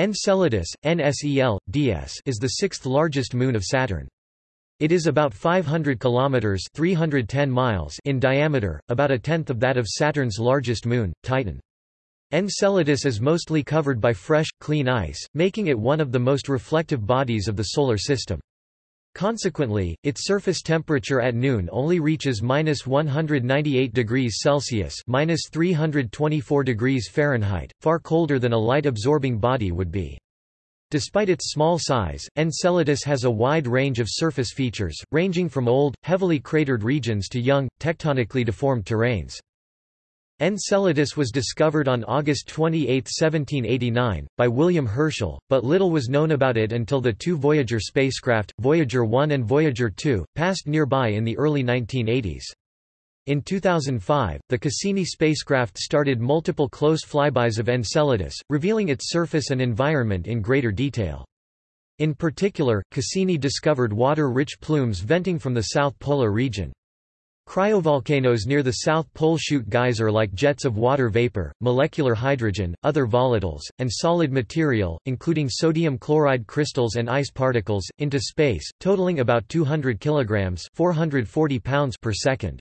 Enceladus, NSEL, DS is the sixth largest moon of Saturn. It is about 500 kilometers (310 miles) in diameter, about a tenth of that of Saturn's largest moon, Titan. Enceladus is mostly covered by fresh, clean ice, making it one of the most reflective bodies of the Solar System. Consequently, its surface temperature at noon only reaches minus 198 degrees Celsius minus 324 degrees Fahrenheit, far colder than a light-absorbing body would be. Despite its small size, Enceladus has a wide range of surface features, ranging from old, heavily cratered regions to young, tectonically deformed terrains. Enceladus was discovered on August 28, 1789, by William Herschel, but little was known about it until the two Voyager spacecraft, Voyager 1 and Voyager 2, passed nearby in the early 1980s. In 2005, the Cassini spacecraft started multiple close flybys of Enceladus, revealing its surface and environment in greater detail. In particular, Cassini discovered water-rich plumes venting from the South Polar region. Cryovolcanoes near the South Pole shoot geyser like jets of water vapor, molecular hydrogen, other volatiles, and solid material, including sodium chloride crystals and ice particles, into space, totaling about 200 kilograms 440 pounds per second.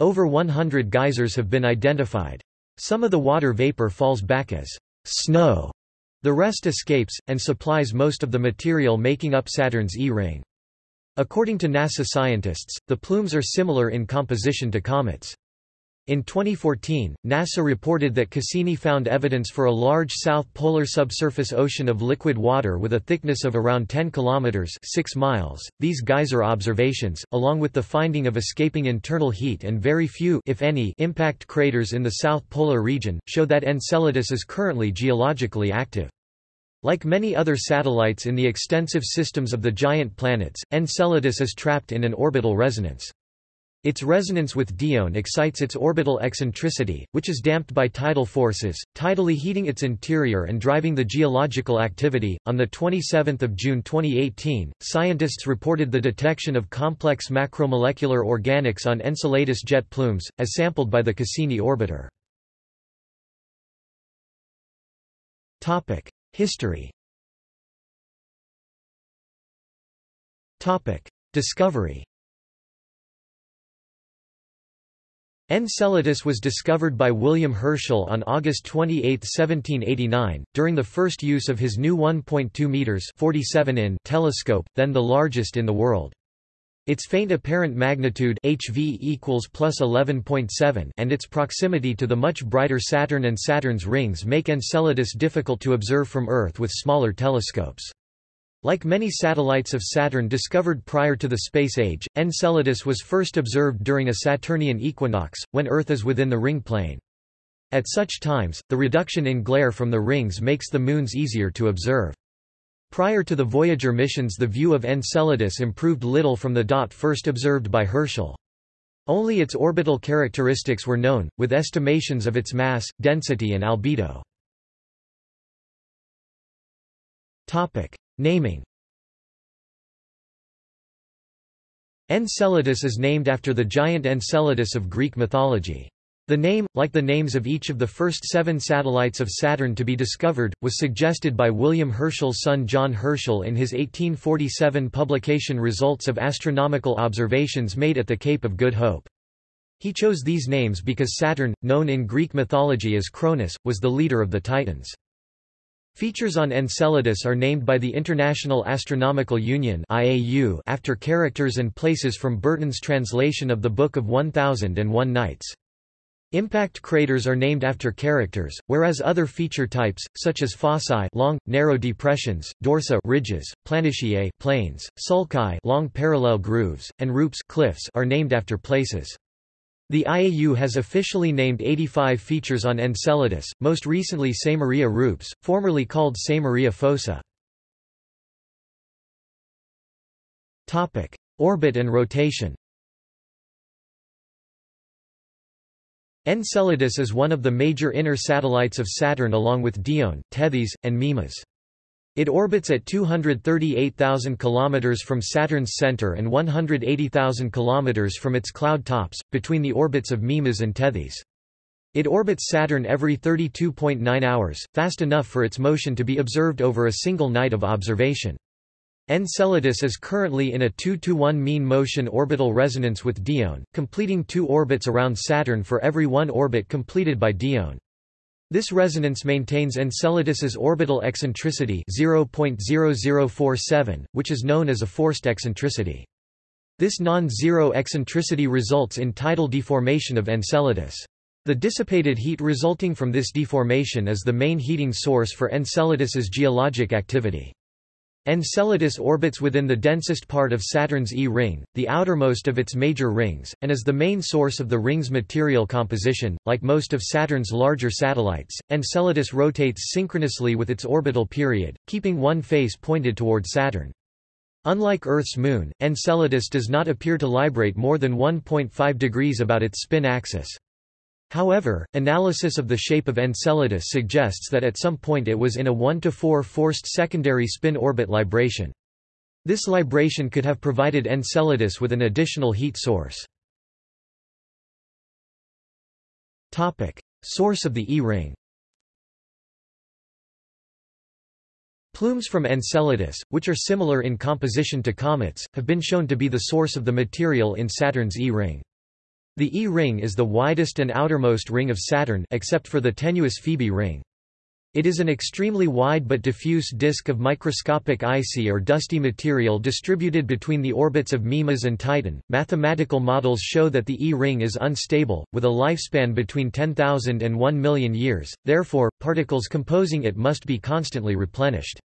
Over 100 geysers have been identified. Some of the water vapor falls back as snow. The rest escapes, and supplies most of the material making up Saturn's E-ring. According to NASA scientists, the plumes are similar in composition to comets. In 2014, NASA reported that Cassini found evidence for a large south polar subsurface ocean of liquid water with a thickness of around 10 kilometers (6 miles). These geyser observations, along with the finding of escaping internal heat and very few if any impact craters in the south polar region, show that Enceladus is currently geologically active. Like many other satellites in the extensive systems of the giant planets, Enceladus is trapped in an orbital resonance. Its resonance with Dione excites its orbital eccentricity, which is damped by tidal forces, tidally heating its interior and driving the geological activity. On the 27th of June 2018, scientists reported the detection of complex macromolecular organics on Enceladus jet plumes, as sampled by the Cassini orbiter. Topic: History. Discovery. Enceladus was discovered by William Herschel on August 28, 1789, during the first use of his new 1.2 meters (47 in) telescope, then the largest in the world. Its faint apparent magnitude HV equals plus 11.7 and its proximity to the much brighter Saturn and Saturn's rings make Enceladus difficult to observe from Earth with smaller telescopes. Like many satellites of Saturn discovered prior to the space age, Enceladus was first observed during a Saturnian equinox, when Earth is within the ring plane. At such times, the reduction in glare from the rings makes the moons easier to observe. Prior to the Voyager missions the view of Enceladus improved little from the dot first observed by Herschel. Only its orbital characteristics were known, with estimations of its mass, density and albedo. Naming Enceladus is named after the giant Enceladus of Greek mythology. The name, like the names of each of the first seven satellites of Saturn to be discovered, was suggested by William Herschel's son John Herschel in his 1847 publication Results of Astronomical Observations Made at the Cape of Good Hope. He chose these names because Saturn, known in Greek mythology as Cronus, was the leader of the Titans. Features on Enceladus are named by the International Astronomical Union after characters and places from Burton's translation of the Book of 1001 Nights. Impact craters are named after characters, whereas other feature types, such as fossae long, narrow depressions, dorsa ridges, planitiae plains, sulci long parallel grooves, and rupes cliffs are named after places. The IAU has officially named 85 features on Enceladus, most recently Samaria Rupes, formerly called Samaria Fossa. Orbit and rotation Enceladus is one of the major inner satellites of Saturn along with Dione, Tethys, and Mimas. It orbits at 238,000 km from Saturn's center and 180,000 km from its cloud tops, between the orbits of Mimas and Tethys. It orbits Saturn every 32.9 hours, fast enough for its motion to be observed over a single night of observation. Enceladus is currently in a 2-to-1 mean motion orbital resonance with Dione, completing two orbits around Saturn for every one orbit completed by Dione. This resonance maintains Enceladus's orbital eccentricity 0.0047, which is known as a forced eccentricity. This non-zero eccentricity results in tidal deformation of Enceladus. The dissipated heat resulting from this deformation is the main heating source for Enceladus's geologic activity. Enceladus orbits within the densest part of Saturn's E-ring, the outermost of its major rings, and is the main source of the ring's material composition. Like most of Saturn's larger satellites, Enceladus rotates synchronously with its orbital period, keeping one face pointed toward Saturn. Unlike Earth's moon, Enceladus does not appear to librate more than 1.5 degrees about its spin axis. However, analysis of the shape of Enceladus suggests that at some point it was in a 1 to 4 forced secondary spin orbit libration. This libration could have provided Enceladus with an additional heat source. Source of the E-ring. Plumes from Enceladus, which are similar in composition to comets, have been shown to be the source of the material in Saturn's E-ring. The E ring is the widest and outermost ring of Saturn except for the tenuous Phoebe ring. It is an extremely wide but diffuse disk of microscopic icy or dusty material distributed between the orbits of Mimas and Titan. Mathematical models show that the E ring is unstable, with a lifespan between 10,000 and 1 million years, therefore, particles composing it must be constantly replenished.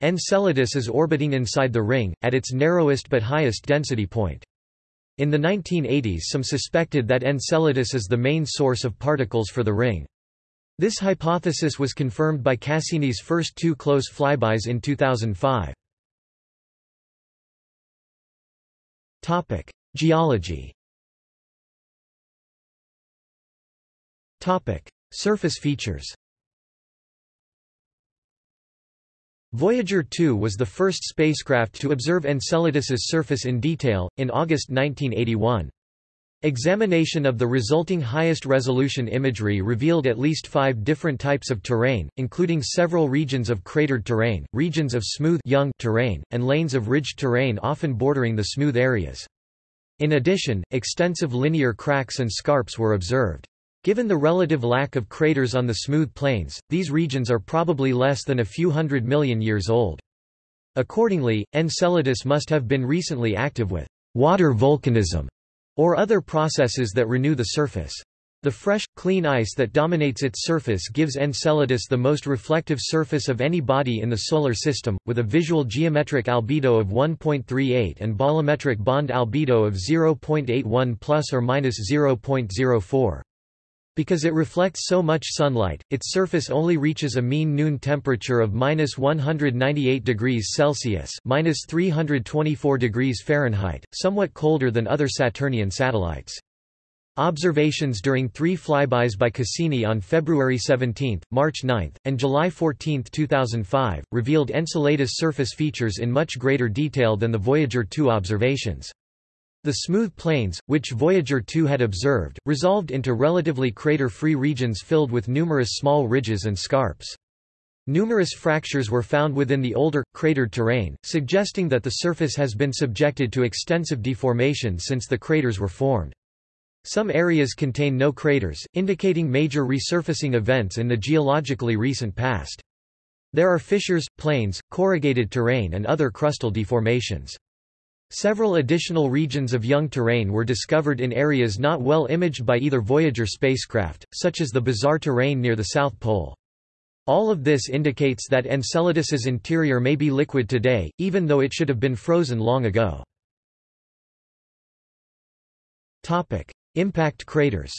Enceladus is orbiting inside the ring, at its narrowest but highest density point. In the 1980s some suspected that Enceladus is the main source of particles for the ring. This hypothesis was confirmed by Cassini's first two close flybys in 2005. Topic: Geology. Topic: Surface features. Voyager 2 was the first spacecraft to observe Enceladus's surface in detail, in August 1981. Examination of the resulting highest resolution imagery revealed at least five different types of terrain, including several regions of cratered terrain, regions of smooth young terrain, and lanes of ridged terrain often bordering the smooth areas. In addition, extensive linear cracks and scarps were observed. Given the relative lack of craters on the smooth plains, these regions are probably less than a few hundred million years old. Accordingly, Enceladus must have been recently active with water volcanism or other processes that renew the surface. The fresh, clean ice that dominates its surface gives Enceladus the most reflective surface of any body in the Solar System, with a visual geometric albedo of 1.38 and bolometric bond albedo of 0.81 plus or minus 0.04. Because it reflects so much sunlight, its surface only reaches a mean noon temperature of minus 198 degrees Celsius minus 324 degrees Fahrenheit, somewhat colder than other Saturnian satellites. Observations during three flybys by Cassini on February 17, March 9, and July 14, 2005, revealed Enceladus surface features in much greater detail than the Voyager 2 observations. The smooth plains, which Voyager 2 had observed, resolved into relatively crater-free regions filled with numerous small ridges and scarps. Numerous fractures were found within the older, cratered terrain, suggesting that the surface has been subjected to extensive deformation since the craters were formed. Some areas contain no craters, indicating major resurfacing events in the geologically recent past. There are fissures, plains, corrugated terrain and other crustal deformations. Several additional regions of young terrain were discovered in areas not well imaged by either Voyager spacecraft, such as the bizarre terrain near the South Pole. All of this indicates that Enceladus's interior may be liquid today, even though it should have been frozen long ago. Impact craters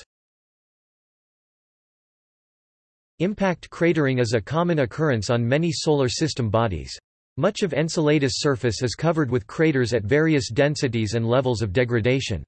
Impact cratering is a common occurrence on many Solar System bodies. Much of Enceladus' surface is covered with craters at various densities and levels of degradation.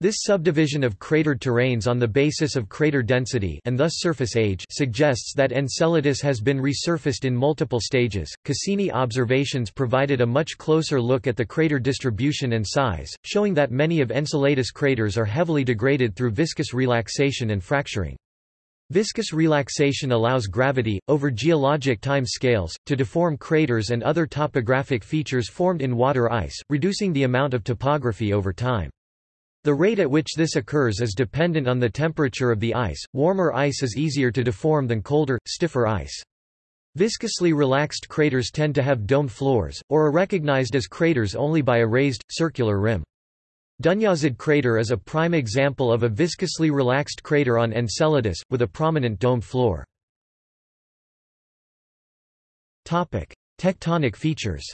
This subdivision of cratered terrains on the basis of crater density and thus surface age suggests that Enceladus has been resurfaced in multiple stages. Cassini observations provided a much closer look at the crater distribution and size, showing that many of Enceladus craters are heavily degraded through viscous relaxation and fracturing. Viscous relaxation allows gravity, over geologic time scales, to deform craters and other topographic features formed in water ice, reducing the amount of topography over time. The rate at which this occurs is dependent on the temperature of the ice. Warmer ice is easier to deform than colder, stiffer ice. Viscously relaxed craters tend to have dome floors, or are recognized as craters only by a raised, circular rim. Dunyazad crater is a prime example of a viscously relaxed crater on Enceladus, with a prominent dome floor. Tectonic features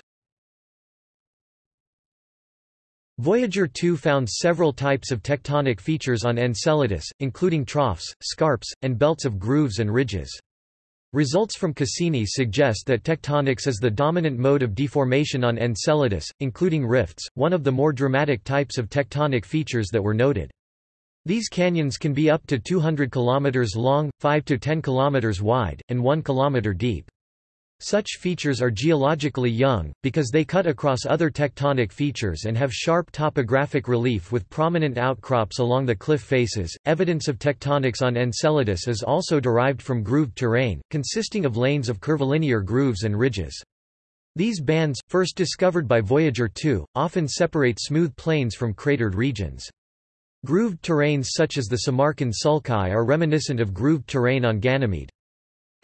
Voyager 2 found several types of tectonic features on Enceladus, including troughs, scarps, and belts of grooves and ridges. Results from Cassini suggest that tectonics is the dominant mode of deformation on Enceladus, including rifts, one of the more dramatic types of tectonic features that were noted. These canyons can be up to 200 km long, 5 to 10 km wide, and 1 km deep. Such features are geologically young, because they cut across other tectonic features and have sharp topographic relief with prominent outcrops along the cliff faces. Evidence of tectonics on Enceladus is also derived from grooved terrain, consisting of lanes of curvilinear grooves and ridges. These bands, first discovered by Voyager 2, often separate smooth plains from cratered regions. Grooved terrains such as the Samarkand Sulci are reminiscent of grooved terrain on Ganymede.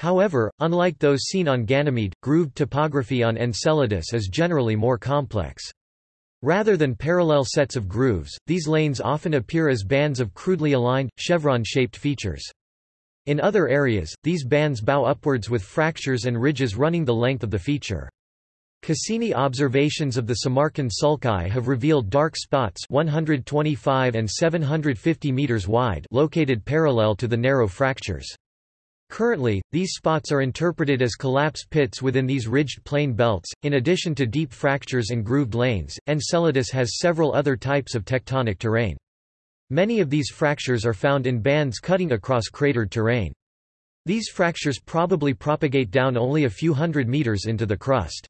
However, unlike those seen on Ganymede, grooved topography on Enceladus is generally more complex. Rather than parallel sets of grooves, these lanes often appear as bands of crudely aligned, chevron-shaped features. In other areas, these bands bow upwards with fractures and ridges running the length of the feature. Cassini observations of the Samarkand Sulci have revealed dark spots 125 and 750 meters wide located parallel to the narrow fractures. Currently, these spots are interpreted as collapse pits within these ridged plain belts. In addition to deep fractures and grooved lanes, Enceladus has several other types of tectonic terrain. Many of these fractures are found in bands cutting across cratered terrain. These fractures probably propagate down only a few hundred meters into the crust.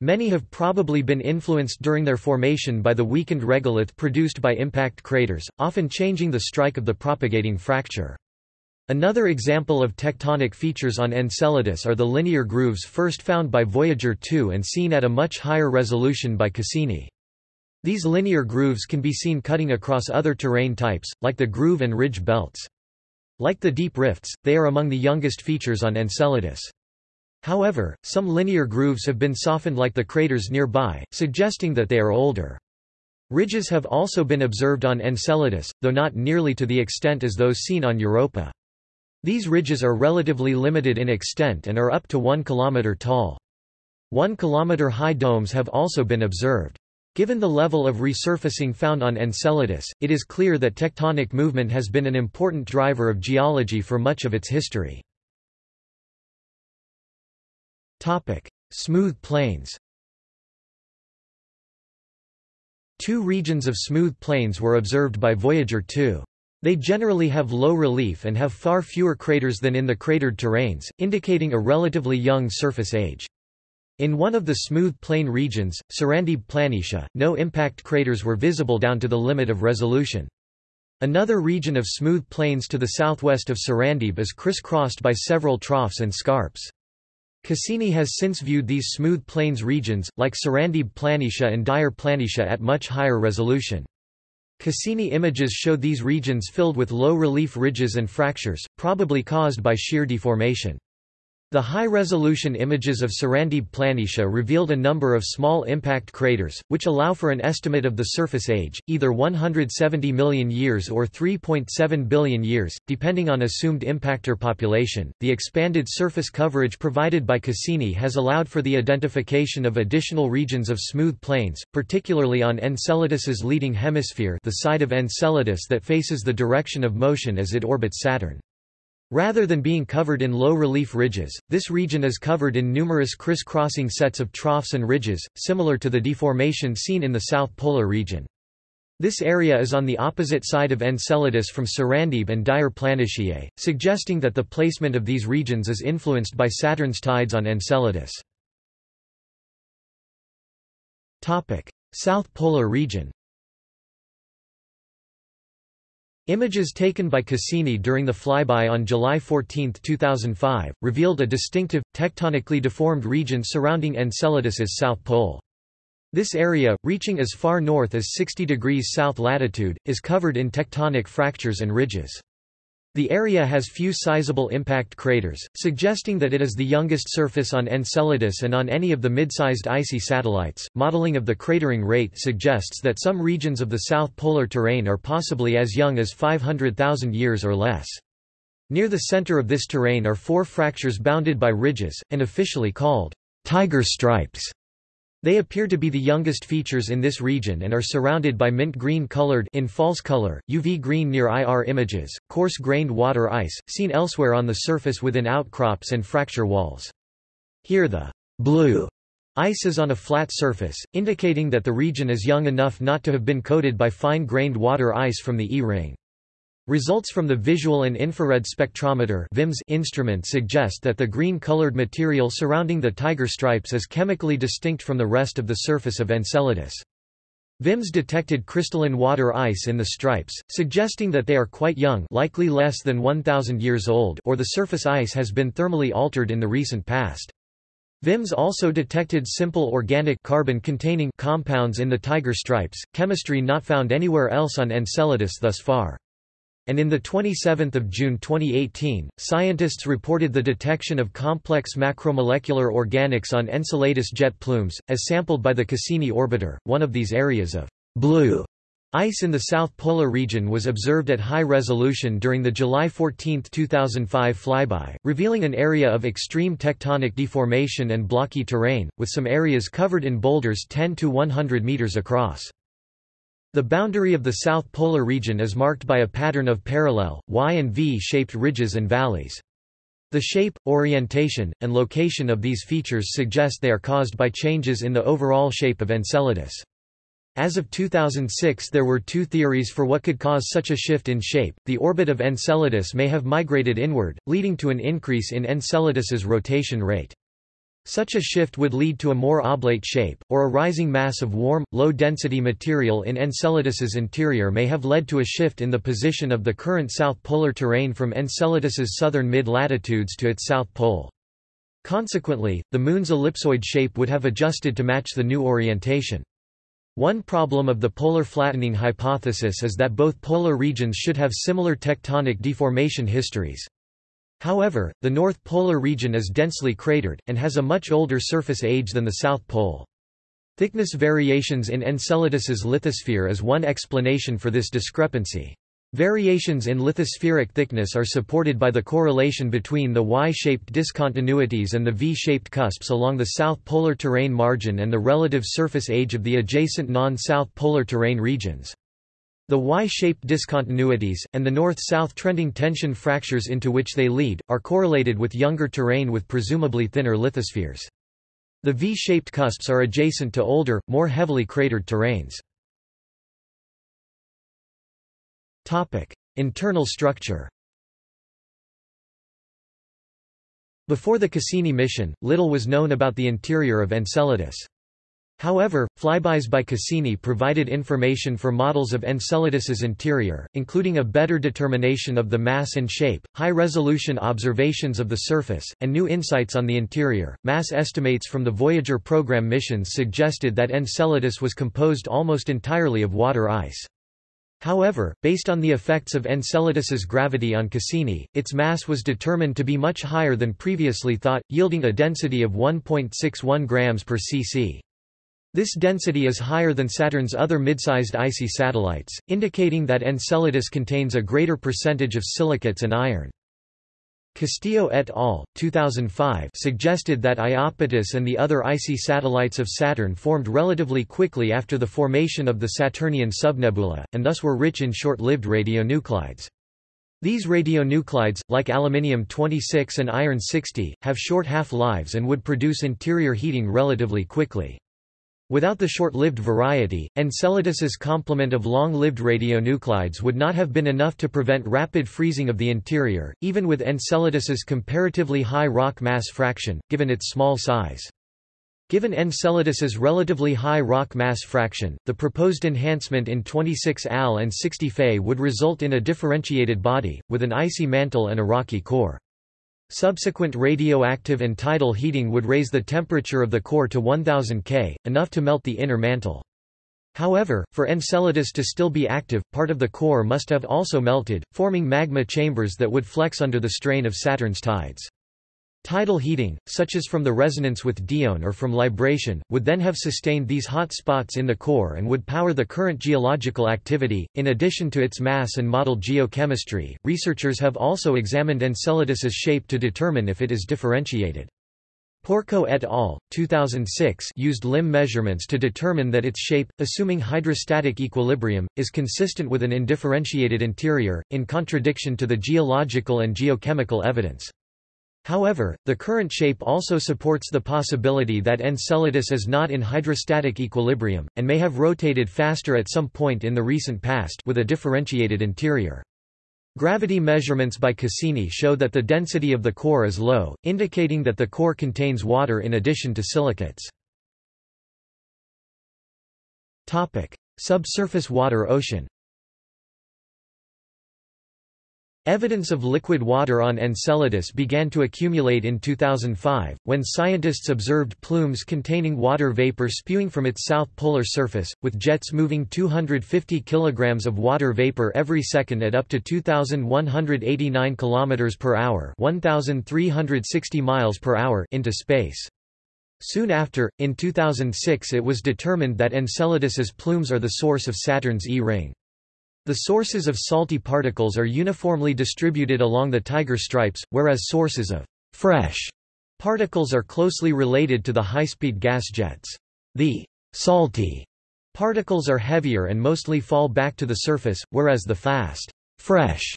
Many have probably been influenced during their formation by the weakened regolith produced by impact craters, often changing the strike of the propagating fracture. Another example of tectonic features on Enceladus are the linear grooves first found by Voyager 2 and seen at a much higher resolution by Cassini. These linear grooves can be seen cutting across other terrain types, like the groove and ridge belts. Like the deep rifts, they are among the youngest features on Enceladus. However, some linear grooves have been softened like the craters nearby, suggesting that they are older. Ridges have also been observed on Enceladus, though not nearly to the extent as those seen on Europa. These ridges are relatively limited in extent and are up to 1 km tall. 1 km high domes have also been observed. Given the level of resurfacing found on Enceladus, it is clear that tectonic movement has been an important driver of geology for much of its history. Smooth plains Two regions of smooth plains were observed by Voyager 2. They generally have low relief and have far fewer craters than in the cratered terrains, indicating a relatively young surface age. In one of the smooth plain regions, Sarandib Planitia, no impact craters were visible down to the limit of resolution. Another region of smooth plains to the southwest of Sarandib is crisscrossed by several troughs and scarps. Cassini has since viewed these smooth plains regions, like Sarandib Planitia and Diyar Planitia at much higher resolution. Cassini images show these regions filled with low-relief ridges and fractures, probably caused by shear deformation. The high-resolution images of Sarandib Planitia revealed a number of small impact craters, which allow for an estimate of the surface age, either 170 million years or 3.7 billion years, depending on assumed impactor population. The expanded surface coverage provided by Cassini has allowed for the identification of additional regions of smooth plains, particularly on Enceladus's leading hemisphere, the side of Enceladus that faces the direction of motion as it orbits Saturn. Rather than being covered in low-relief ridges, this region is covered in numerous criss-crossing sets of troughs and ridges, similar to the deformation seen in the South Polar region. This area is on the opposite side of Enceladus from Sarandib and Diyar Planitiae, suggesting that the placement of these regions is influenced by Saturn's tides on Enceladus. South Polar region Images taken by Cassini during the flyby on July 14, 2005, revealed a distinctive, tectonically deformed region surrounding Enceladus's south pole. This area, reaching as far north as 60 degrees south latitude, is covered in tectonic fractures and ridges. The area has few sizable impact craters, suggesting that it is the youngest surface on Enceladus and on any of the mid-sized icy satellites. Modeling of the cratering rate suggests that some regions of the south polar terrain are possibly as young as 500,000 years or less. Near the center of this terrain are four fractures bounded by ridges, and officially called tiger stripes. They appear to be the youngest features in this region and are surrounded by mint green colored in false color, UV green near IR images, coarse-grained water ice, seen elsewhere on the surface within outcrops and fracture walls. Here the blue ice is on a flat surface, indicating that the region is young enough not to have been coated by fine-grained water ice from the E-ring. Results from the Visual and Infrared Spectrometer instrument suggest that the green-colored material surrounding the tiger stripes is chemically distinct from the rest of the surface of Enceladus. VIMS detected crystalline water ice in the stripes, suggesting that they are quite young likely less than 1,000 years old or the surface ice has been thermally altered in the recent past. VIMS also detected simple organic carbon-containing compounds in the tiger stripes, chemistry not found anywhere else on Enceladus thus far and in 27 June 2018, scientists reported the detection of complex macromolecular organics on Enceladus jet plumes, as sampled by the Cassini orbiter. One of these areas of blue ice in the South Polar region was observed at high resolution during the July 14, 2005 flyby, revealing an area of extreme tectonic deformation and blocky terrain, with some areas covered in boulders 10 to 100 meters across. The boundary of the South Polar region is marked by a pattern of parallel, Y and V-shaped ridges and valleys. The shape, orientation, and location of these features suggest they are caused by changes in the overall shape of Enceladus. As of 2006 there were two theories for what could cause such a shift in shape. The orbit of Enceladus may have migrated inward, leading to an increase in Enceladus's rotation rate. Such a shift would lead to a more oblate shape, or a rising mass of warm, low-density material in Enceladus's interior may have led to a shift in the position of the current south polar terrain from Enceladus's southern mid-latitudes to its south pole. Consequently, the Moon's ellipsoid shape would have adjusted to match the new orientation. One problem of the polar flattening hypothesis is that both polar regions should have similar tectonic deformation histories. However, the North Polar region is densely cratered, and has a much older surface age than the South Pole. Thickness variations in Enceladus's lithosphere is one explanation for this discrepancy. Variations in lithospheric thickness are supported by the correlation between the Y-shaped discontinuities and the V-shaped cusps along the south polar terrain margin and the relative surface age of the adjacent non-south polar terrain regions. The Y-shaped discontinuities, and the north-south trending tension fractures into which they lead, are correlated with younger terrain with presumably thinner lithospheres. The V-shaped cusps are adjacent to older, more heavily cratered terrains. Internal structure Before the Cassini mission, little was known about the interior of Enceladus. However, flybys by Cassini provided information for models of Enceladus's interior, including a better determination of the mass and shape, high-resolution observations of the surface, and new insights on the interior. Mass estimates from the Voyager program missions suggested that Enceladus was composed almost entirely of water ice. However, based on the effects of Enceladus's gravity on Cassini, its mass was determined to be much higher than previously thought, yielding a density of 1.61 grams per cc. This density is higher than Saturn's other mid-sized icy satellites, indicating that Enceladus contains a greater percentage of silicates and iron. Castillo et al. 2005 suggested that Iapetus and the other icy satellites of Saturn formed relatively quickly after the formation of the Saturnian subnebula, and thus were rich in short-lived radionuclides. These radionuclides, like aluminium-26 and iron-60, have short half-lives and would produce interior heating relatively quickly. Without the short-lived variety, Enceladus's complement of long-lived radionuclides would not have been enough to prevent rapid freezing of the interior, even with Enceladus's comparatively high rock mass fraction, given its small size. Given Enceladus's relatively high rock mass fraction, the proposed enhancement in 26 Al and 60 Fe would result in a differentiated body, with an icy mantle and a rocky core. Subsequent radioactive and tidal heating would raise the temperature of the core to 1000 K, enough to melt the inner mantle. However, for Enceladus to still be active, part of the core must have also melted, forming magma chambers that would flex under the strain of Saturn's tides. Tidal heating, such as from the resonance with Dione or from libration, would then have sustained these hot spots in the core and would power the current geological activity. In addition to its mass and modeled geochemistry, researchers have also examined Enceladus's shape to determine if it is differentiated. Porco et al. 2006 used limb measurements to determine that its shape, assuming hydrostatic equilibrium, is consistent with an indifferentiated interior, in contradiction to the geological and geochemical evidence. However, the current shape also supports the possibility that Enceladus is not in hydrostatic equilibrium, and may have rotated faster at some point in the recent past with a differentiated interior. Gravity measurements by Cassini show that the density of the core is low, indicating that the core contains water in addition to silicates. Subsurface water ocean Evidence of liquid water on Enceladus began to accumulate in 2005, when scientists observed plumes containing water vapor spewing from its south polar surface, with jets moving 250 kilograms of water vapor every second at up to 2,189 km per hour 1,360 miles per hour into space. Soon after, in 2006 it was determined that Enceladus's plumes are the source of Saturn's E-ring. The sources of salty particles are uniformly distributed along the Tiger stripes, whereas sources of fresh particles are closely related to the high-speed gas jets. The salty particles are heavier and mostly fall back to the surface, whereas the fast, fresh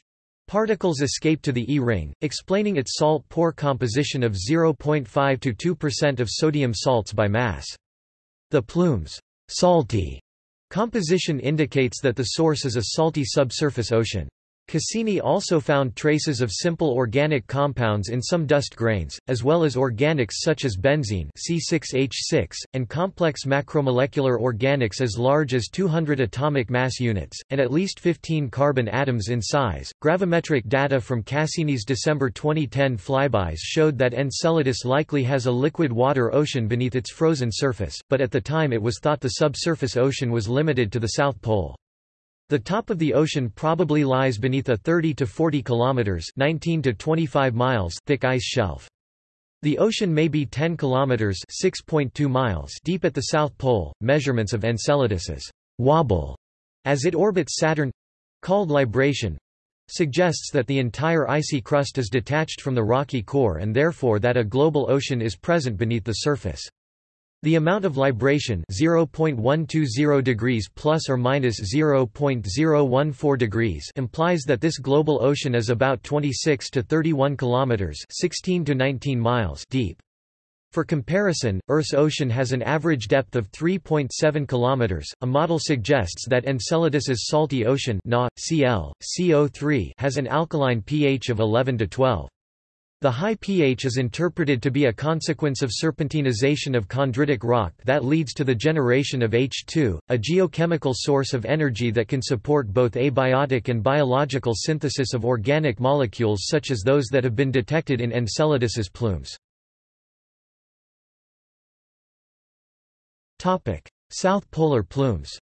particles escape to the E-ring, explaining its salt-poor composition of 0.5 to 2% of sodium salts by mass. The plumes salty Composition indicates that the source is a salty subsurface ocean. Cassini also found traces of simple organic compounds in some dust grains, as well as organics such as benzene C6H6, and complex macromolecular organics as large as 200 atomic mass units, and at least 15 carbon atoms in size. Gravimetric data from Cassini's December 2010 flybys showed that Enceladus likely has a liquid water ocean beneath its frozen surface, but at the time it was thought the subsurface ocean was limited to the South Pole. The top of the ocean probably lies beneath a 30 to 40 kilometers (19 to 25 miles) thick ice shelf. The ocean may be 10 kilometers (6.2 miles) deep at the south pole. Measurements of Enceladus's wobble as it orbits Saturn, called libration, suggests that the entire icy crust is detached from the rocky core and therefore that a global ocean is present beneath the surface. The amount of libration 0.120 degrees plus or minus 0.014 degrees implies that this global ocean is about 26 to 31 kilometers 16 to 19 miles deep. For comparison, Earth's ocean has an average depth of 3.7 kilometers. A model suggests that Enceladus's salty ocean Na, Cl, CO3 has an alkaline pH of 11 to 12. The high pH is interpreted to be a consequence of serpentinization of chondritic rock that leads to the generation of H2, a geochemical source of energy that can support both abiotic and biological synthesis of organic molecules such as those that have been detected in Enceladus's plumes. South polar plumes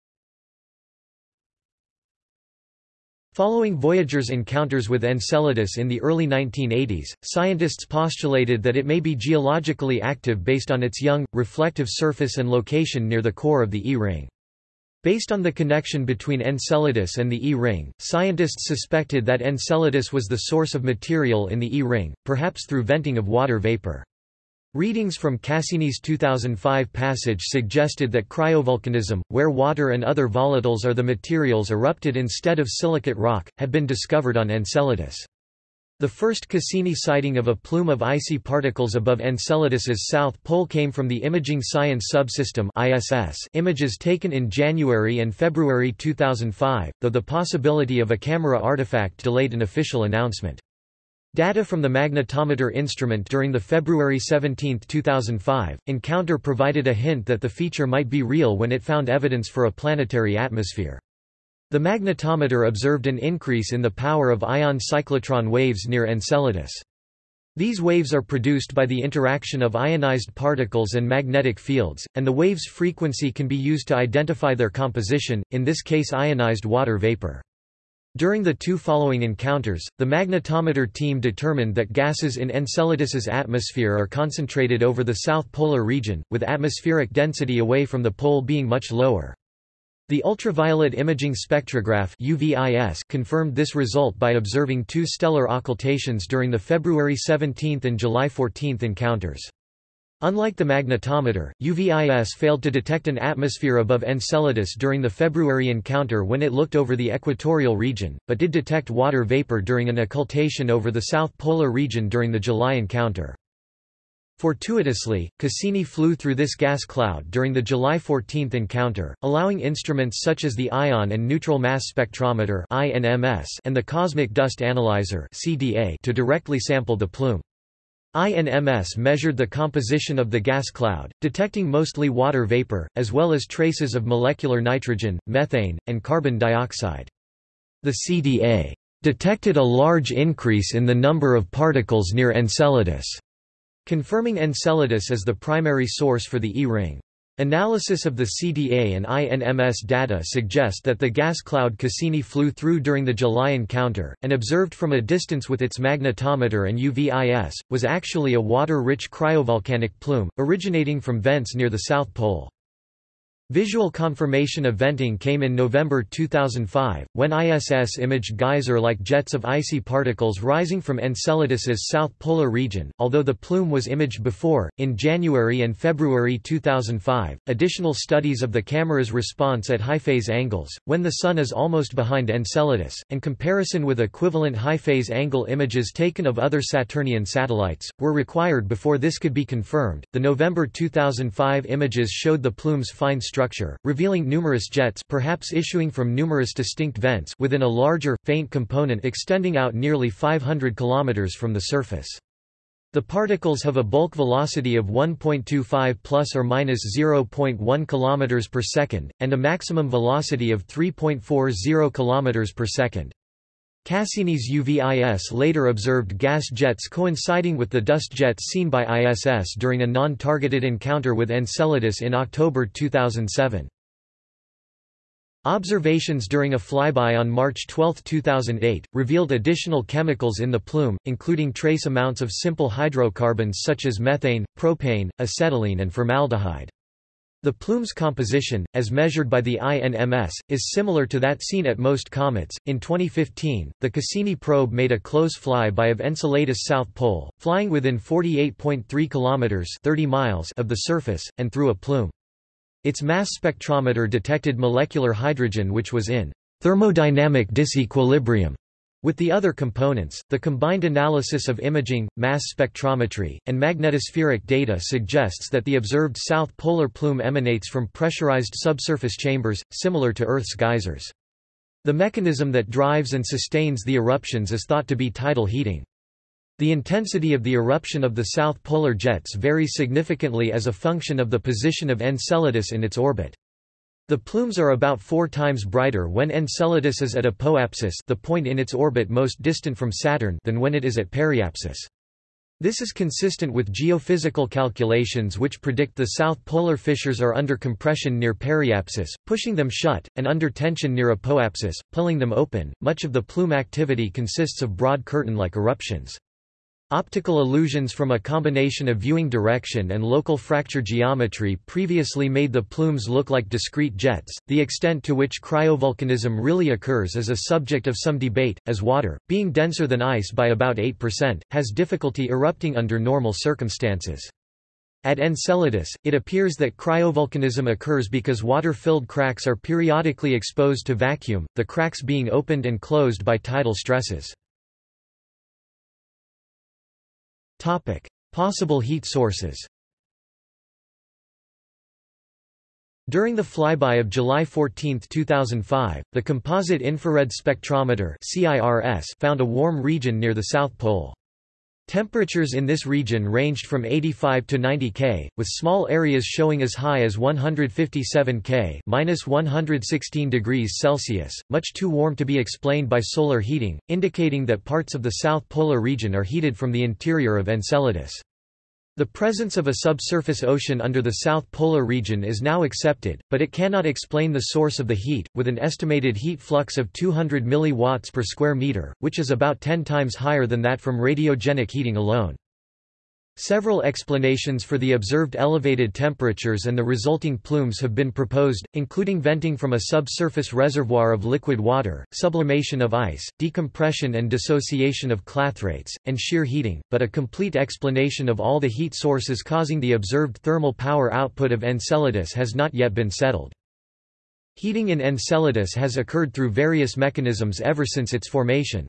Following Voyager's encounters with Enceladus in the early 1980s, scientists postulated that it may be geologically active based on its young, reflective surface and location near the core of the E-ring. Based on the connection between Enceladus and the E-ring, scientists suspected that Enceladus was the source of material in the E-ring, perhaps through venting of water vapor. Readings from Cassini's 2005 passage suggested that cryovolcanism, where water and other volatiles are the materials erupted instead of silicate rock, had been discovered on Enceladus. The first Cassini sighting of a plume of icy particles above Enceladus's south pole came from the Imaging Science Subsystem ISS images taken in January and February 2005, though the possibility of a camera artifact delayed an official announcement. Data from the magnetometer instrument during the February 17, 2005, encounter provided a hint that the feature might be real when it found evidence for a planetary atmosphere. The magnetometer observed an increase in the power of ion cyclotron waves near Enceladus. These waves are produced by the interaction of ionized particles and magnetic fields, and the wave's frequency can be used to identify their composition, in this case ionized water vapor. During the two following encounters, the magnetometer team determined that gases in Enceladus's atmosphere are concentrated over the south polar region, with atmospheric density away from the pole being much lower. The ultraviolet imaging spectrograph UVIS confirmed this result by observing two stellar occultations during the February 17 and July 14 encounters. Unlike the magnetometer, UVIS failed to detect an atmosphere above Enceladus during the February encounter when it looked over the equatorial region, but did detect water vapor during an occultation over the south polar region during the July encounter. Fortuitously, Cassini flew through this gas cloud during the July 14 encounter, allowing instruments such as the Ion and Neutral Mass Spectrometer and the Cosmic Dust Analyzer to directly sample the plume. INMS measured the composition of the gas cloud, detecting mostly water vapor, as well as traces of molecular nitrogen, methane, and carbon dioxide. The CDA detected a large increase in the number of particles near Enceladus, confirming Enceladus as the primary source for the E-ring. Analysis of the CDA and INMS data suggest that the gas cloud Cassini flew through during the July encounter, and observed from a distance with its magnetometer and UVIS, was actually a water-rich cryovolcanic plume, originating from vents near the South Pole. Visual confirmation of venting came in November 2005, when ISS imaged geyser-like jets of icy particles rising from Enceladus's south polar region, although the plume was imaged before. In January and February 2005, additional studies of the camera's response at high-phase angles, when the Sun is almost behind Enceladus, and comparison with equivalent high-phase angle images taken of other Saturnian satellites, were required before this could be confirmed. The November 2005 images showed the plume's fine structure structure, revealing numerous jets perhaps issuing from numerous distinct vents within a larger, faint component extending out nearly 500 km from the surface. The particles have a bulk velocity of 1.25 plus or minus 0.1 km per second, and a maximum velocity of 3.40 km per second. Cassini's UVIS later observed gas jets coinciding with the dust jets seen by ISS during a non-targeted encounter with Enceladus in October 2007. Observations during a flyby on March 12, 2008, revealed additional chemicals in the plume, including trace amounts of simple hydrocarbons such as methane, propane, acetylene and formaldehyde. The plume's composition, as measured by the INMS, is similar to that seen at most comets. In 2015, the Cassini probe made a close flyby of Enceladus' south pole, flying within 48.3 kilometers (30 miles) of the surface and through a plume. Its mass spectrometer detected molecular hydrogen which was in thermodynamic disequilibrium with the other components, the combined analysis of imaging, mass spectrometry, and magnetospheric data suggests that the observed south polar plume emanates from pressurized subsurface chambers, similar to Earth's geysers. The mechanism that drives and sustains the eruptions is thought to be tidal heating. The intensity of the eruption of the south polar jets varies significantly as a function of the position of Enceladus in its orbit. The plumes are about four times brighter when Enceladus is at apoapsis the point in its orbit most distant from Saturn than when it is at periapsis. This is consistent with geophysical calculations which predict the south polar fissures are under compression near periapsis, pushing them shut, and under tension near apoapsis, pulling them open. Much of the plume activity consists of broad curtain-like eruptions. Optical illusions from a combination of viewing direction and local fracture geometry previously made the plumes look like discrete jets. The extent to which cryovolcanism really occurs is a subject of some debate, as water, being denser than ice by about 8%, has difficulty erupting under normal circumstances. At Enceladus, it appears that cryovolcanism occurs because water-filled cracks are periodically exposed to vacuum, the cracks being opened and closed by tidal stresses. Possible heat sources During the flyby of July 14, 2005, the Composite Infrared Spectrometer found a warm region near the South Pole. Temperatures in this region ranged from 85 to 90 K, with small areas showing as high as 157 K minus 116 degrees Celsius, much too warm to be explained by solar heating, indicating that parts of the South Polar region are heated from the interior of Enceladus. The presence of a subsurface ocean under the South Polar region is now accepted, but it cannot explain the source of the heat, with an estimated heat flux of 200 mW per square meter, which is about 10 times higher than that from radiogenic heating alone. Several explanations for the observed elevated temperatures and the resulting plumes have been proposed, including venting from a subsurface reservoir of liquid water, sublimation of ice, decompression and dissociation of clathrates, and shear heating, but a complete explanation of all the heat sources causing the observed thermal power output of Enceladus has not yet been settled. Heating in Enceladus has occurred through various mechanisms ever since its formation.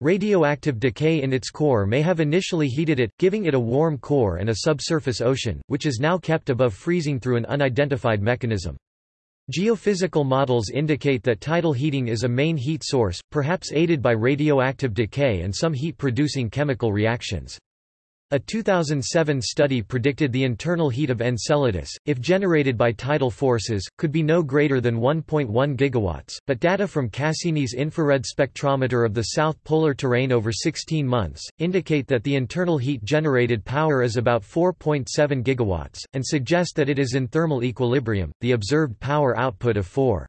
Radioactive decay in its core may have initially heated it, giving it a warm core and a subsurface ocean, which is now kept above freezing through an unidentified mechanism. Geophysical models indicate that tidal heating is a main heat source, perhaps aided by radioactive decay and some heat-producing chemical reactions. A 2007 study predicted the internal heat of Enceladus, if generated by tidal forces, could be no greater than 1.1 gigawatts, but data from Cassini's infrared spectrometer of the south polar terrain over 16 months, indicate that the internal heat generated power is about 4.7 gigawatts, and suggest that it is in thermal equilibrium. The observed power output of 4.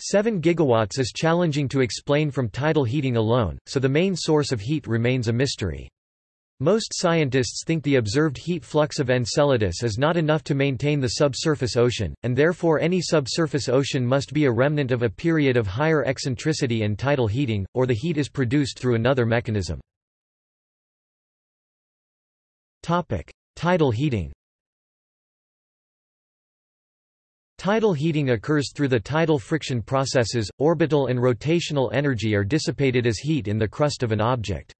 7 gigawatts is challenging to explain from tidal heating alone, so the main source of heat remains a mystery. Most scientists think the observed heat flux of Enceladus is not enough to maintain the subsurface ocean, and therefore any subsurface ocean must be a remnant of a period of higher eccentricity and tidal heating, or the heat is produced through another mechanism. Tidal heating Tidal heating occurs through the tidal friction processes, orbital and rotational energy are dissipated as heat in the crust of an object.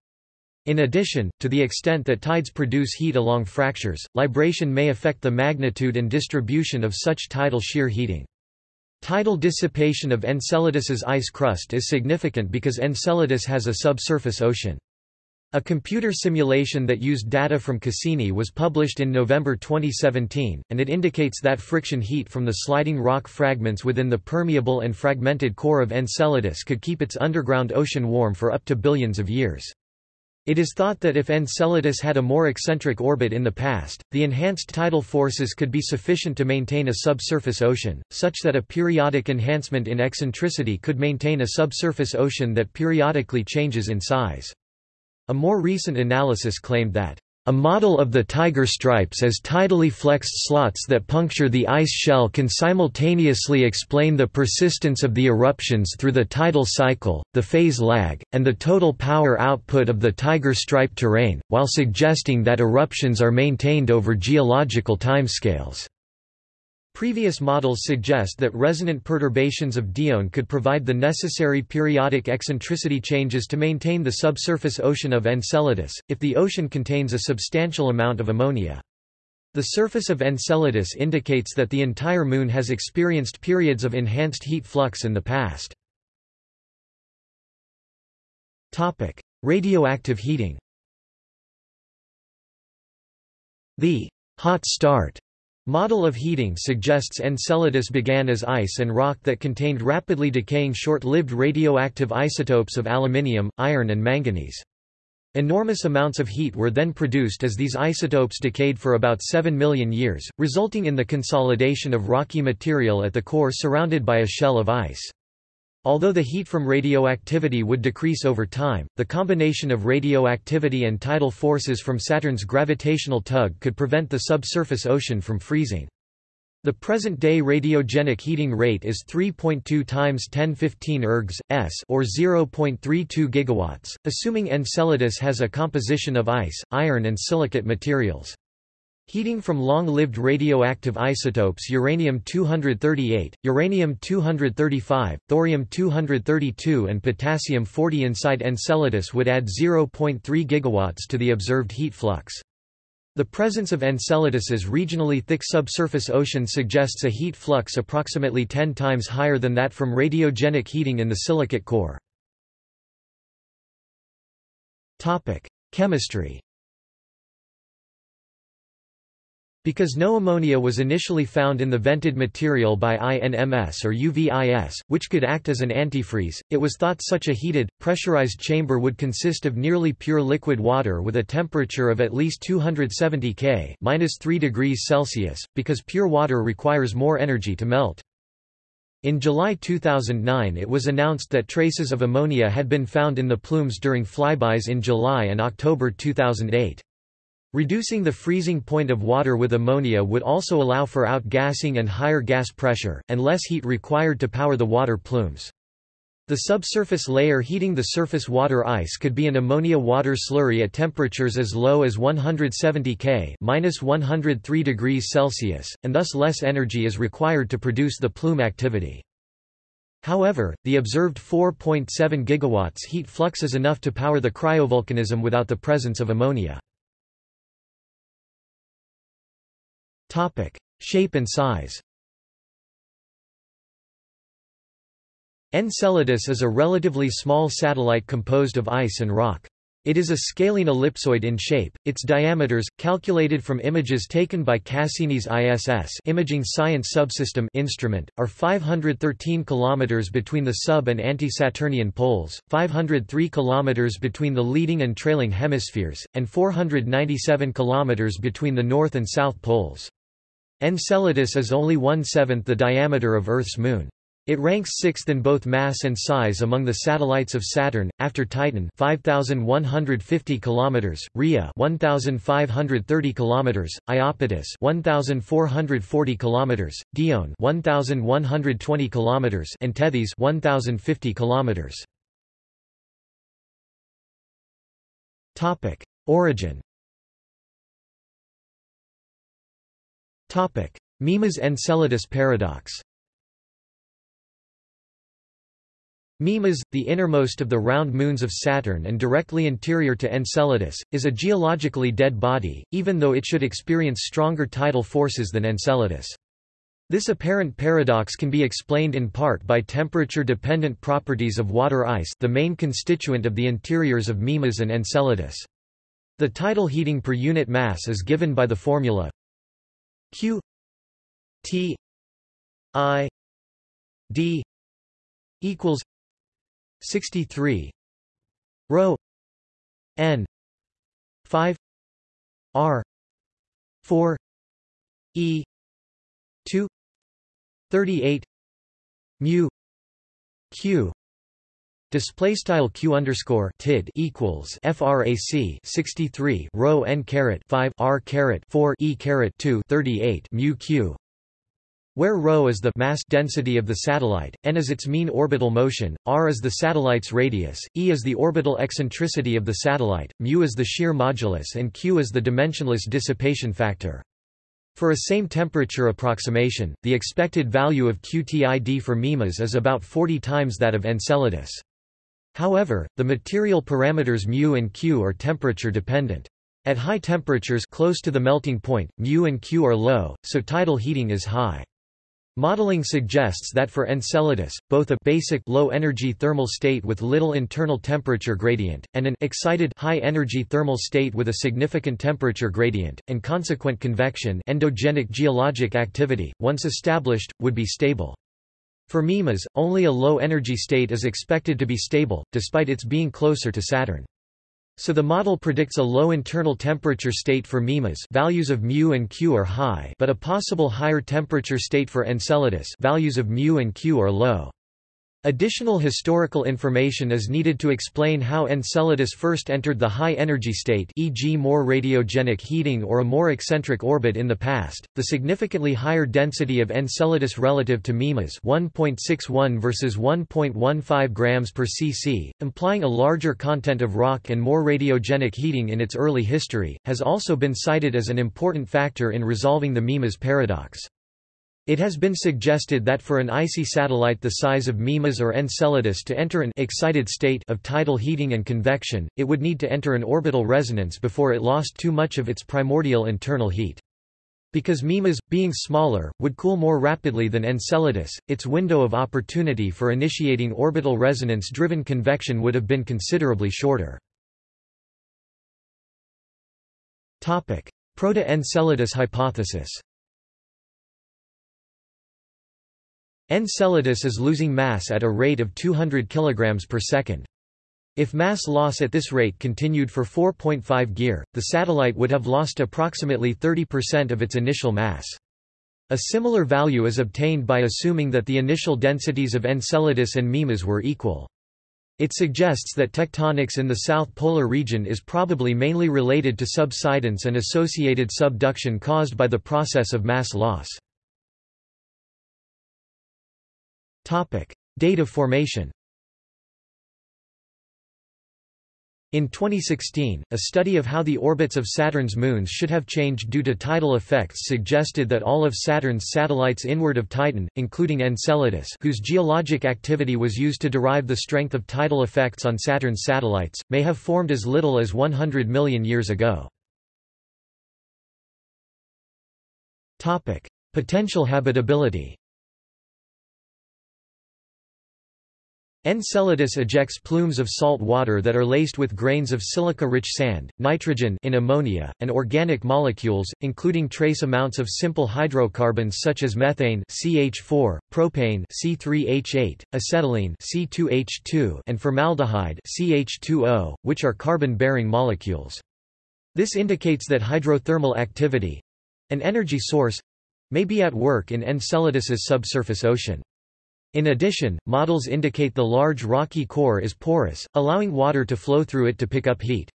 In addition, to the extent that tides produce heat along fractures, libration may affect the magnitude and distribution of such tidal shear heating. Tidal dissipation of Enceladus's ice crust is significant because Enceladus has a subsurface ocean. A computer simulation that used data from Cassini was published in November 2017, and it indicates that friction heat from the sliding rock fragments within the permeable and fragmented core of Enceladus could keep its underground ocean warm for up to billions of years. It is thought that if Enceladus had a more eccentric orbit in the past, the enhanced tidal forces could be sufficient to maintain a subsurface ocean, such that a periodic enhancement in eccentricity could maintain a subsurface ocean that periodically changes in size. A more recent analysis claimed that a model of the tiger stripes as tidally flexed slots that puncture the ice shell can simultaneously explain the persistence of the eruptions through the tidal cycle, the phase lag, and the total power output of the tiger stripe terrain, while suggesting that eruptions are maintained over geological timescales. Previous models suggest that resonant perturbations of Dione could provide the necessary periodic eccentricity changes to maintain the subsurface ocean of Enceladus, if the ocean contains a substantial amount of ammonia. The surface of Enceladus indicates that the entire Moon has experienced periods of enhanced heat flux in the past. Radioactive heating The hot start Model of heating suggests Enceladus began as ice and rock that contained rapidly decaying short-lived radioactive isotopes of aluminium, iron and manganese. Enormous amounts of heat were then produced as these isotopes decayed for about 7 million years, resulting in the consolidation of rocky material at the core surrounded by a shell of ice. Although the heat from radioactivity would decrease over time, the combination of radioactivity and tidal forces from Saturn's gravitational tug could prevent the subsurface ocean from freezing. The present-day radiogenic heating rate is 3.2 times 1015 ergs, s or 0.32 gigawatts, assuming Enceladus has a composition of ice, iron and silicate materials. Heating from long-lived radioactive isotopes uranium-238, uranium-235, thorium-232 and potassium-40 inside Enceladus would add 0.3 gigawatts to the observed heat flux. The presence of Enceladus's regionally thick subsurface ocean suggests a heat flux approximately 10 times higher than that from radiogenic heating in the silicate core. Chemistry Because no ammonia was initially found in the vented material by INMS or UVIS, which could act as an antifreeze, it was thought such a heated, pressurized chamber would consist of nearly pure liquid water with a temperature of at least 270 K -3 degrees Celsius, because pure water requires more energy to melt. In July 2009 it was announced that traces of ammonia had been found in the plumes during flybys in July and October 2008. Reducing the freezing point of water with ammonia would also allow for outgassing and higher gas pressure, and less heat required to power the water plumes. The subsurface layer heating the surface water ice could be an ammonia water slurry at temperatures as low as 170 K (-103 degrees Celsius), and thus less energy is required to produce the plume activity. However, the observed 4.7 gigawatts heat flux is enough to power the cryovolcanism without the presence of ammonia. Topic: Shape and size. Enceladus is a relatively small satellite composed of ice and rock. It is a scalene ellipsoid in shape. Its diameters, calculated from images taken by Cassini's ISS Imaging Science Subsystem instrument, are 513 km between the sub- and anti-Saturnian poles, 503 km between the leading and trailing hemispheres, and 497 km between the north and south poles. Enceladus is only one-seventh the diameter of Earth's moon. It ranks sixth in both mass and size among the satellites of Saturn, after Titan 5150 km, Rhea 1530 km, Iapetus 1440 km, Dione 1120 km, and Tethys 1050 km. Topic: Origin Mimas Enceladus paradox Mimas, the innermost of the round moons of Saturn and directly interior to Enceladus, is a geologically dead body, even though it should experience stronger tidal forces than Enceladus. This apparent paradox can be explained in part by temperature-dependent properties of water ice the main constituent of the interiors of Mimas and Enceladus. The tidal heating per unit mass is given by the formula q t i d equals 63 rho n 5 r 4 e 2 38 mu q Display style q underscore tid equals frac 63 rho n caret 5 r caret 4 e caret 2 38 mu q, where ρ is the mass density of the satellite, n is its mean orbital motion, r is the satellite's radius, e is the orbital eccentricity of the satellite, mu is the shear modulus and q is the dimensionless dissipation factor. For a same temperature approximation, the expected value of QTID for MIMAS is about 40 times that of Enceladus. However, the material parameters μ and q are temperature dependent. At high temperatures close to the melting point, μ and q are low, so tidal heating is high. Modeling suggests that for Enceladus, both a basic low-energy thermal state with little internal temperature gradient, and an excited high-energy thermal state with a significant temperature gradient, and consequent convection endogenic geologic activity, once established, would be stable. For Mimas, only a low-energy state is expected to be stable, despite its being closer to Saturn. So the model predicts a low internal temperature state for Mimas values of μ and q are high but a possible higher temperature state for Enceladus values of μ and q are low. Additional historical information is needed to explain how Enceladus first entered the high-energy state e.g. more radiogenic heating or a more eccentric orbit in the past. The significantly higher density of Enceladus relative to Mimas 1.61 versus 1.15 grams per cc, implying a larger content of rock and more radiogenic heating in its early history, has also been cited as an important factor in resolving the Mimas paradox. It has been suggested that for an icy satellite the size of Mimas or Enceladus to enter an excited state of tidal heating and convection, it would need to enter an orbital resonance before it lost too much of its primordial internal heat. Because Mimas, being smaller, would cool more rapidly than Enceladus, its window of opportunity for initiating orbital resonance-driven convection would have been considerably shorter. Proto-Enceladus hypothesis Enceladus is losing mass at a rate of 200 kg per second. If mass loss at this rate continued for 4.5 Gyr, the satellite would have lost approximately 30% of its initial mass. A similar value is obtained by assuming that the initial densities of Enceladus and Mimas were equal. It suggests that tectonics in the south polar region is probably mainly related to subsidence and associated subduction caused by the process of mass loss. Date of formation. In 2016, a study of how the orbits of Saturn's moons should have changed due to tidal effects suggested that all of Saturn's satellites inward of Titan, including Enceladus whose geologic activity was used to derive the strength of tidal effects on Saturn's satellites, may have formed as little as 100 million years ago. Potential habitability Enceladus ejects plumes of salt water that are laced with grains of silica-rich sand, nitrogen in ammonia, and organic molecules, including trace amounts of simple hydrocarbons such as methane CH4, propane C3H8, acetylene C2H2, and formaldehyde CH2O, which are carbon-bearing molecules. This indicates that hydrothermal activity—an energy source—may be at work in Enceladus's subsurface ocean. In addition, models indicate the large rocky core is porous, allowing water to flow through it to pick up heat.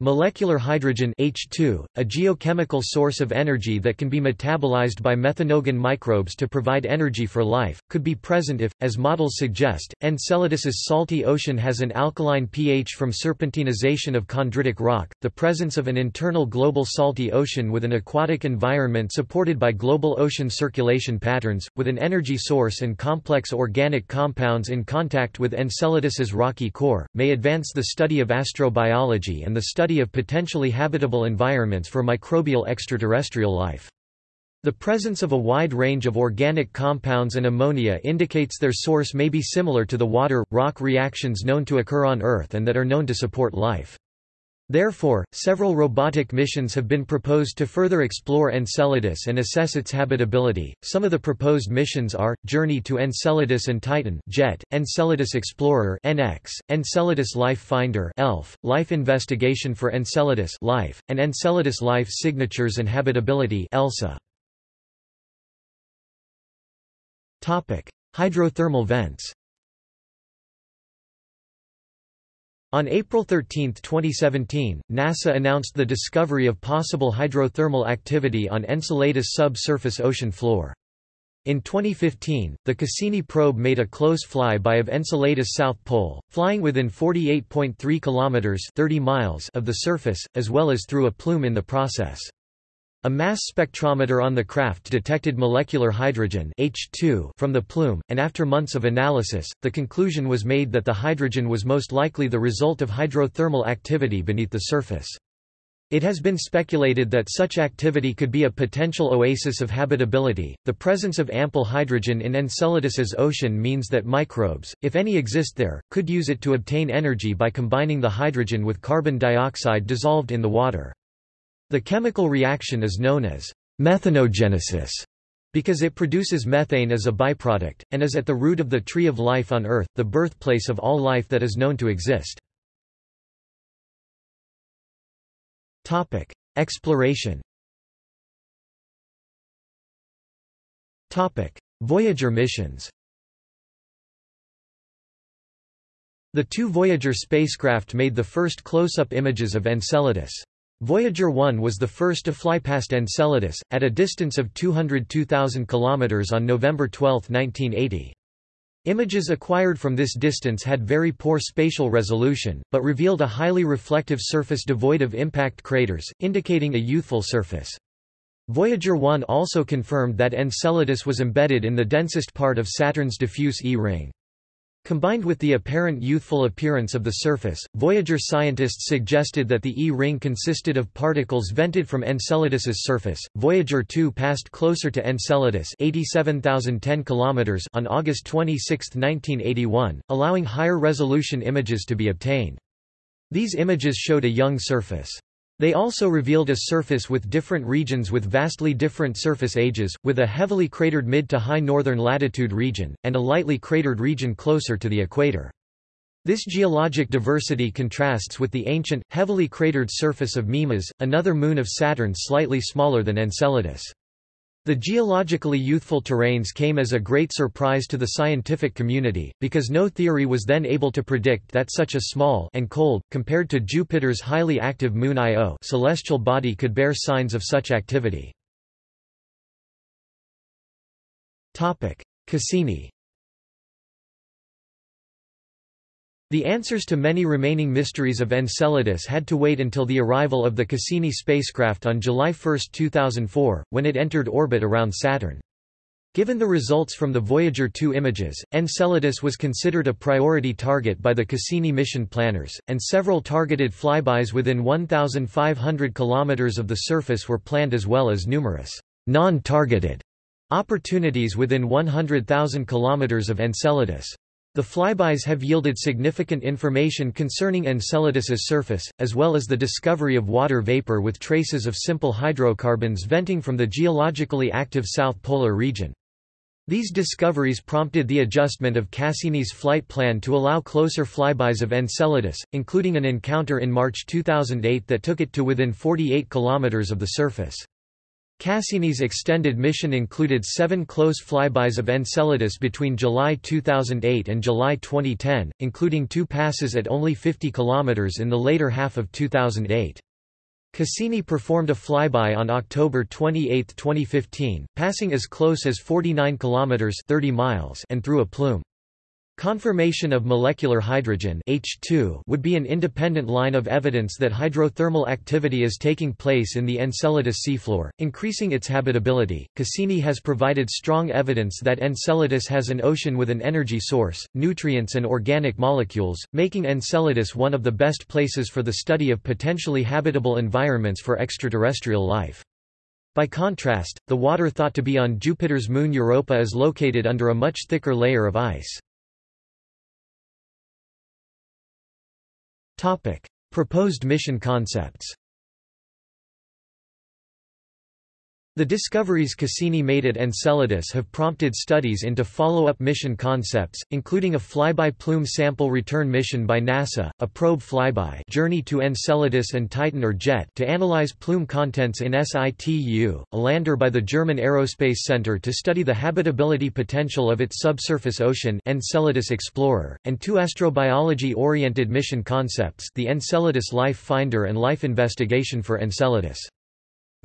Molecular hydrogen H2, a geochemical source of energy that can be metabolized by methanogen microbes to provide energy for life, could be present if, as models suggest, Enceladus's salty ocean has an alkaline pH from serpentinization of chondritic rock. The presence of an internal global salty ocean with an aquatic environment supported by global ocean circulation patterns, with an energy source and complex organic compounds in contact with Enceladus's rocky core, may advance the study of astrobiology and the study study of potentially habitable environments for microbial extraterrestrial life. The presence of a wide range of organic compounds and ammonia indicates their source may be similar to the water-rock reactions known to occur on Earth and that are known to support life. Therefore, several robotic missions have been proposed to further explore Enceladus and assess its habitability. Some of the proposed missions are Journey to Enceladus and Titan (JET), Enceladus Explorer (EnEx), Enceladus Life Finder (ELF), Life Investigation for Enceladus (LIFE), and Enceladus Life Signatures and Habitability (ELSA). Topic: Hydrothermal vents. On April 13, 2017, NASA announced the discovery of possible hydrothermal activity on Enceladus subsurface ocean floor. In 2015, the Cassini probe made a close flyby of Enceladus' south pole, flying within 48.3 kilometers (30 miles) of the surface, as well as through a plume in the process. A mass spectrometer on the craft detected molecular hydrogen H2 from the plume, and after months of analysis, the conclusion was made that the hydrogen was most likely the result of hydrothermal activity beneath the surface. It has been speculated that such activity could be a potential oasis of habitability. The presence of ample hydrogen in Enceladus's ocean means that microbes, if any exist there, could use it to obtain energy by combining the hydrogen with carbon dioxide dissolved in the water. The chemical reaction is known as methanogenesis because it produces methane as a byproduct, and is at the root of the tree of life on Earth, the birthplace of all life that is known to exist. Topic. Exploration Topic. Voyager missions The two Voyager spacecraft made the first close-up images of Enceladus. Voyager 1 was the first to fly past Enceladus, at a distance of 202,000 km on November 12, 1980. Images acquired from this distance had very poor spatial resolution, but revealed a highly reflective surface devoid of impact craters, indicating a youthful surface. Voyager 1 also confirmed that Enceladus was embedded in the densest part of Saturn's diffuse E-ring. Combined with the apparent youthful appearance of the surface, Voyager scientists suggested that the E-ring consisted of particles vented from Enceladus's surface. Voyager 2 passed closer to Enceladus 87,010 km on August 26, 1981, allowing higher resolution images to be obtained. These images showed a young surface. They also revealed a surface with different regions with vastly different surface ages, with a heavily cratered mid to high northern latitude region, and a lightly cratered region closer to the equator. This geologic diversity contrasts with the ancient, heavily cratered surface of Mimas, another moon of Saturn slightly smaller than Enceladus. The geologically youthful terrains came as a great surprise to the scientific community, because no theory was then able to predict that such a small and cold, compared to Jupiter's highly active moon Io celestial body could bear signs of such activity. Cassini The answers to many remaining mysteries of Enceladus had to wait until the arrival of the Cassini spacecraft on July 1, 2004, when it entered orbit around Saturn. Given the results from the Voyager 2 images, Enceladus was considered a priority target by the Cassini mission planners, and several targeted flybys within 1,500 km of the surface were planned as well as numerous non-targeted opportunities within 100,000 km of Enceladus. The flybys have yielded significant information concerning Enceladus's surface, as well as the discovery of water vapor with traces of simple hydrocarbons venting from the geologically active south polar region. These discoveries prompted the adjustment of Cassini's flight plan to allow closer flybys of Enceladus, including an encounter in March 2008 that took it to within 48 km of the surface. Cassini's extended mission included seven close flybys of Enceladus between July 2008 and July 2010, including two passes at only 50 km in the later half of 2008. Cassini performed a flyby on October 28, 2015, passing as close as 49 km 30 miles and through a plume. Confirmation of molecular hydrogen H2 would be an independent line of evidence that hydrothermal activity is taking place in the Enceladus seafloor, increasing its habitability. Cassini has provided strong evidence that Enceladus has an ocean with an energy source, nutrients and organic molecules, making Enceladus one of the best places for the study of potentially habitable environments for extraterrestrial life. By contrast, the water thought to be on Jupiter's moon Europa is located under a much thicker layer of ice. Proposed mission concepts. The discoveries Cassini made at Enceladus have prompted studies into follow-up mission concepts, including a flyby plume sample return mission by NASA, a probe flyby Journey to Enceladus and Titan or JET to analyze plume contents in situ, a lander by the German Aerospace Center to study the habitability potential of its subsurface ocean Enceladus Explorer, and two astrobiology-oriented mission concepts the Enceladus Life Finder and Life Investigation for Enceladus.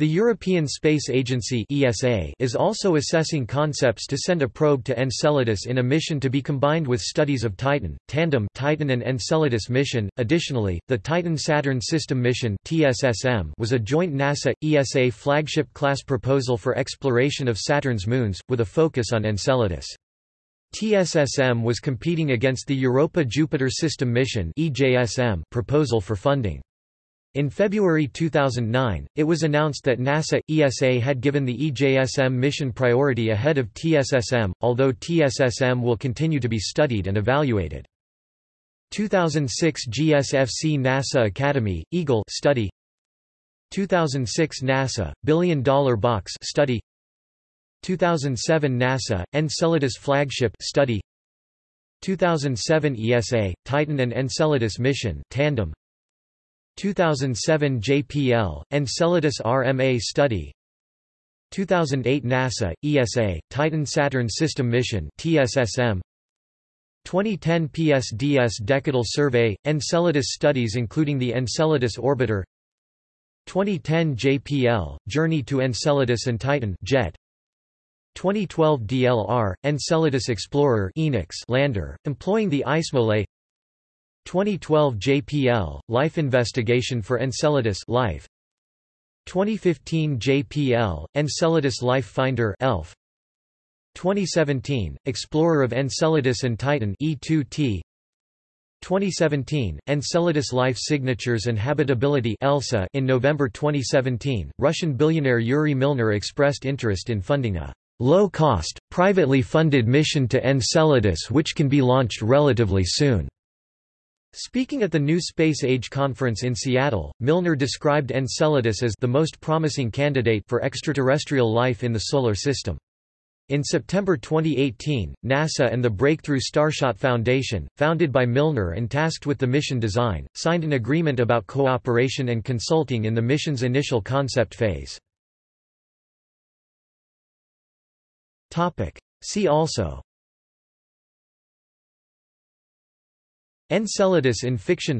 The European Space Agency (ESA) is also assessing concepts to send a probe to Enceladus in a mission to be combined with studies of Titan, Tandem Titan and Enceladus mission. Additionally, the Titan-Saturn System mission (TSSM) was a joint NASA-ESA flagship class proposal for exploration of Saturn's moons, with a focus on Enceladus. TSSM was competing against the Europa-Jupiter System mission (EJSM) proposal for funding. In February 2009, it was announced that NASA ESA had given the EJSM mission priority ahead of TSSM, although TSSM will continue to be studied and evaluated. 2006 GSFC NASA Academy Eagle study. 2006 NASA Billion Dollar Box study. 2007 NASA Enceladus flagship study. 2007 ESA Titan and Enceladus mission tandem 2007 JPL, Enceladus RMA study. 2008 NASA, ESA, Titan-Saturn System Mission TSSM 2010 PSDS Decadal Survey, Enceladus studies including the Enceladus Orbiter. 2010 JPL, Journey to Enceladus and Titan JET 2012 DLR, Enceladus Explorer EnEx lander, employing the IceMole 2012 JPL, Life Investigation for Enceladus Life. 2015 JPL, Enceladus Life Finder ELF. 2017, Explorer of Enceladus and Titan E2T 2017, Enceladus Life Signatures and Habitability ELSA in November 2017, Russian billionaire Yuri Milner expressed interest in funding a low-cost, privately funded mission to Enceladus which can be launched relatively soon. Speaking at the New Space Age Conference in Seattle, Milner described Enceladus as the most promising candidate for extraterrestrial life in the Solar System. In September 2018, NASA and the Breakthrough Starshot Foundation, founded by Milner and tasked with the mission design, signed an agreement about cooperation and consulting in the mission's initial concept phase. See also Enceladus in fiction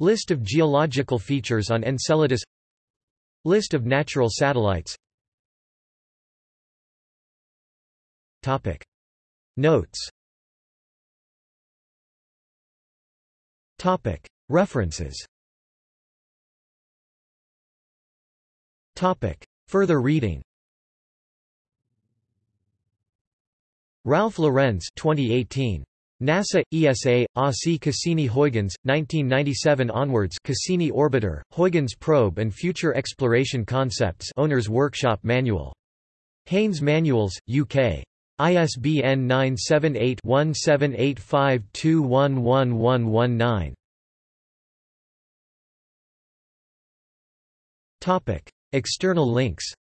List of geological features on Enceladus List of natural satellites Topic. Notes Topic. References Topic. Further reading Ralph Lorenz 2018. NASA, ESA, ASI Cassini-Huygens, 1997 onwards Cassini Orbiter, Huygens Probe and Future Exploration Concepts Owner's Workshop Manual. Haynes Manuals, UK. ISBN 978-1785211119. External links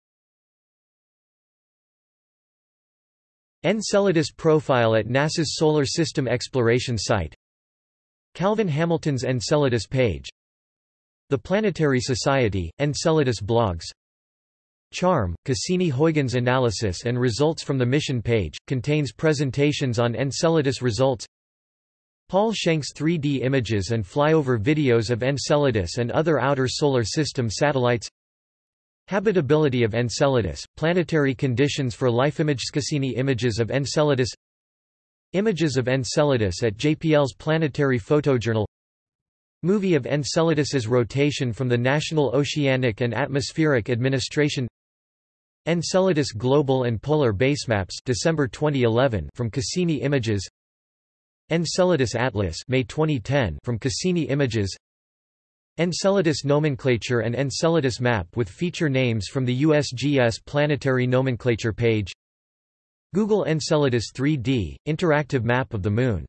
Enceladus profile at NASA's Solar System Exploration Site. Calvin Hamilton's Enceladus page. The Planetary Society, Enceladus blogs. Charm, Cassini-Huygens analysis and results from the mission page, contains presentations on Enceladus results. Paul Schenk's 3D images and flyover videos of Enceladus and other outer solar system satellites Habitability of Enceladus, planetary conditions for life image Cassini images of Enceladus Images of Enceladus at JPL's Planetary Photojournal Movie of Enceladus's rotation from the National Oceanic and Atmospheric Administration Enceladus Global and Polar Basemaps December 2011 from Cassini Images Enceladus Atlas May 2010 from Cassini Images Enceladus nomenclature and Enceladus map with feature names from the USGS planetary nomenclature page. Google Enceladus 3D, interactive map of the Moon